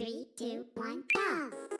Three, two, one, go!